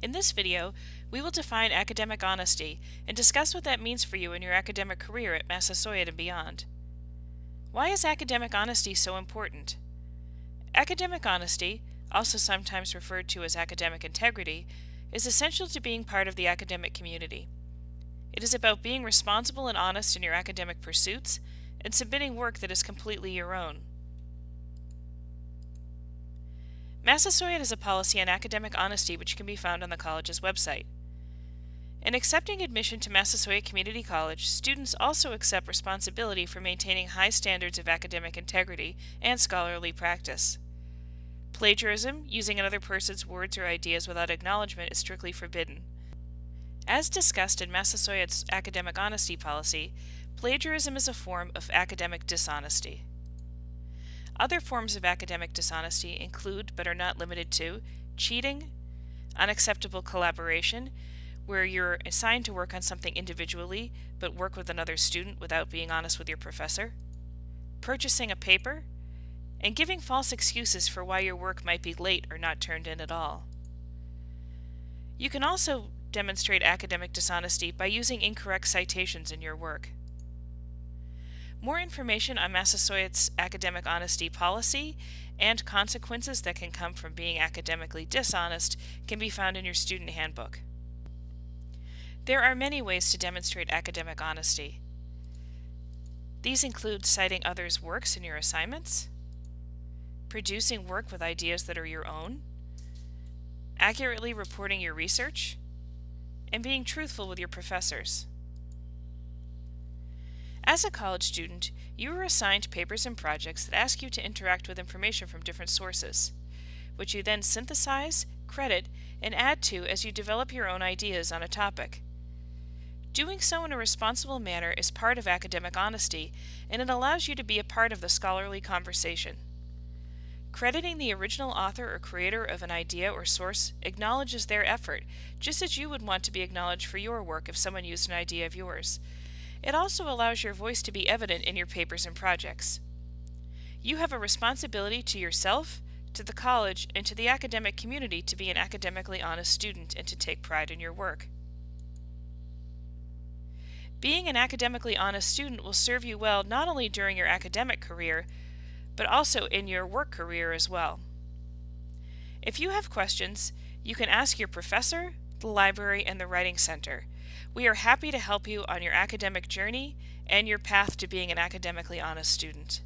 In this video, we will define academic honesty and discuss what that means for you in your academic career at Massasoit and beyond. Why is academic honesty so important? Academic honesty, also sometimes referred to as academic integrity, is essential to being part of the academic community. It is about being responsible and honest in your academic pursuits and submitting work that is completely your own. Massasoit has a policy on academic honesty which can be found on the college's website. In accepting admission to Massasoit Community College, students also accept responsibility for maintaining high standards of academic integrity and scholarly practice. Plagiarism, using another person's words or ideas without acknowledgement, is strictly forbidden. As discussed in Massasoit's academic honesty policy, plagiarism is a form of academic dishonesty. Other forms of academic dishonesty include, but are not limited to, cheating, unacceptable collaboration, where you're assigned to work on something individually but work with another student without being honest with your professor, purchasing a paper, and giving false excuses for why your work might be late or not turned in at all. You can also demonstrate academic dishonesty by using incorrect citations in your work. More information on Massasoit's academic honesty policy and consequences that can come from being academically dishonest can be found in your student handbook. There are many ways to demonstrate academic honesty. These include citing others' works in your assignments, producing work with ideas that are your own, accurately reporting your research, and being truthful with your professors. As a college student, you are assigned papers and projects that ask you to interact with information from different sources, which you then synthesize, credit, and add to as you develop your own ideas on a topic. Doing so in a responsible manner is part of academic honesty, and it allows you to be a part of the scholarly conversation. Crediting the original author or creator of an idea or source acknowledges their effort, just as you would want to be acknowledged for your work if someone used an idea of yours. It also allows your voice to be evident in your papers and projects. You have a responsibility to yourself, to the college, and to the academic community to be an academically honest student and to take pride in your work. Being an academically honest student will serve you well not only during your academic career, but also in your work career as well. If you have questions, you can ask your professor, the library, and the Writing Center. We are happy to help you on your academic journey and your path to being an academically honest student.